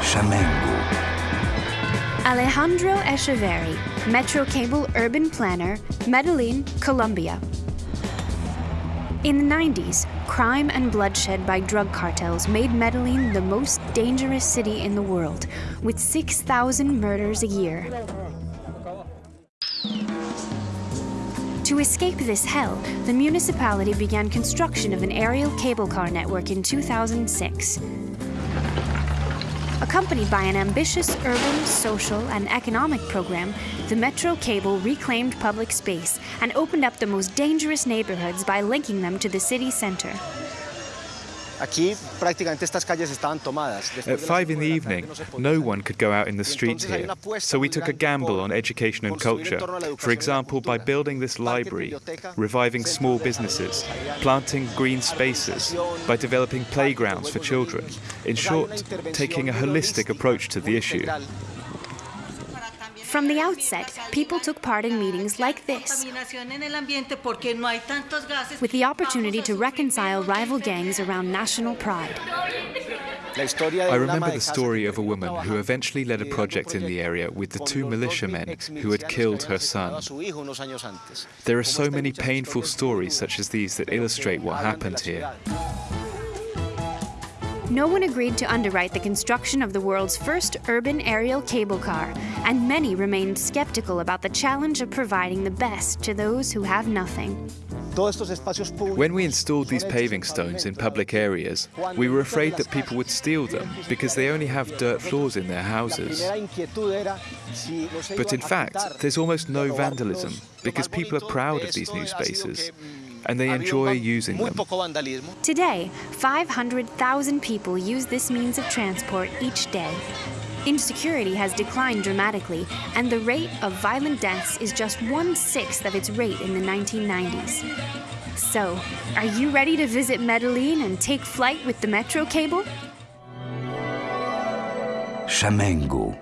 Chamengo. Alejandro Echeverri, Metro Cable urban planner, Medellin, Colombia. In the 90s, crime and bloodshed by drug cartels made Medellin the most dangerous city in the world, with 6,000 murders a year. To escape this hell, the municipality began construction of an aerial cable car network in 2006. Accompanied by an ambitious urban, social, and economic program, the Metro Cable reclaimed public space and opened up the most dangerous neighborhoods by linking them to the city center. At five in the evening, no one could go out in the streets here, so we took a gamble on education and culture. For example, by building this library, reviving small businesses, planting green spaces, by developing playgrounds for children. In short, taking a holistic approach to the issue. From the outset, people took part in meetings like this, with the opportunity to reconcile rival gangs around national pride. I remember the story of a woman who eventually led a project in the area with the two militiamen who had killed her son. There are so many painful stories such as these that illustrate what happened here. No one agreed to underwrite the construction of the world's first urban aerial cable car, and many remained skeptical about the challenge of providing the best to those who have nothing. When we installed these paving stones in public areas, we were afraid that people would steal them because they only have dirt floors in their houses. But in fact, there's almost no vandalism because people are proud of these new spaces and they enjoy using them. Today, 500,000 people use this means of transport each day. Insecurity has declined dramatically, and the rate of violent deaths is just one sixth of its rate in the 1990s. So, are you ready to visit Medellin and take flight with the Metro cable? Chamengo.